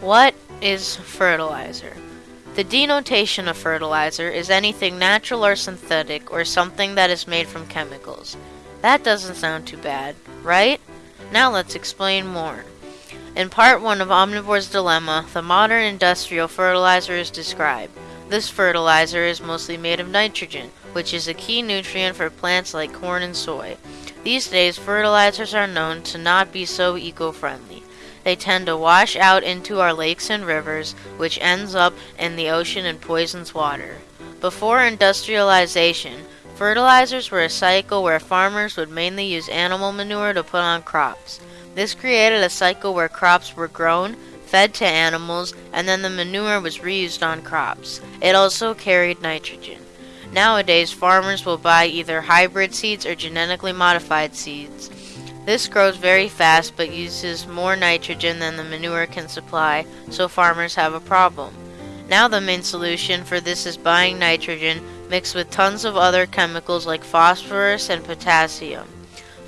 What is fertilizer? The denotation of fertilizer is anything natural or synthetic or something that is made from chemicals. That doesn't sound too bad, right? Now let's explain more. In part 1 of Omnivore's Dilemma, the modern industrial fertilizer is described. This fertilizer is mostly made of nitrogen, which is a key nutrient for plants like corn and soy. These days, fertilizers are known to not be so eco-friendly. They tend to wash out into our lakes and rivers, which ends up in the ocean and poisons water. Before industrialization, fertilizers were a cycle where farmers would mainly use animal manure to put on crops. This created a cycle where crops were grown, fed to animals, and then the manure was reused on crops. It also carried nitrogen. Nowadays, farmers will buy either hybrid seeds or genetically modified seeds. This grows very fast but uses more nitrogen than the manure can supply, so farmers have a problem. Now the main solution for this is buying nitrogen mixed with tons of other chemicals like phosphorus and potassium.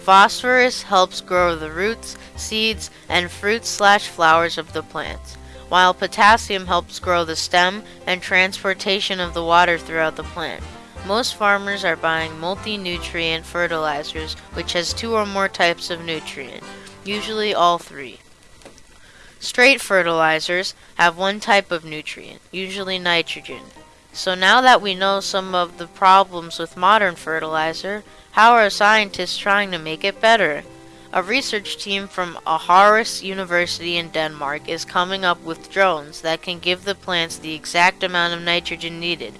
Phosphorus helps grow the roots, seeds, and fruits slash flowers of the plants, while potassium helps grow the stem and transportation of the water throughout the plant. Most farmers are buying multi-nutrient fertilizers, which has two or more types of nutrient, usually all three. Straight fertilizers have one type of nutrient, usually nitrogen. So now that we know some of the problems with modern fertilizer, how are scientists trying to make it better? A research team from Aarhus University in Denmark is coming up with drones that can give the plants the exact amount of nitrogen needed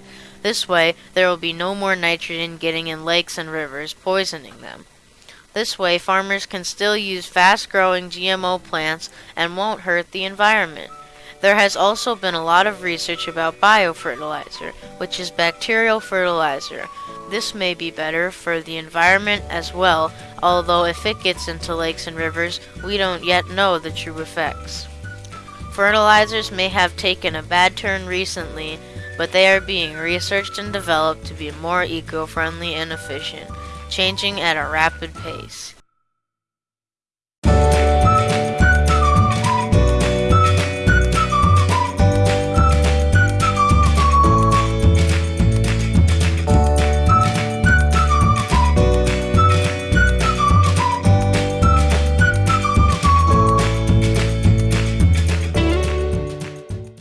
this way, there will be no more nitrogen getting in lakes and rivers, poisoning them. This way, farmers can still use fast-growing GMO plants and won't hurt the environment. There has also been a lot of research about biofertilizer, which is bacterial fertilizer. This may be better for the environment as well, although if it gets into lakes and rivers, we don't yet know the true effects. Fertilizers may have taken a bad turn recently, but they are being researched and developed to be more eco-friendly and efficient, changing at a rapid pace.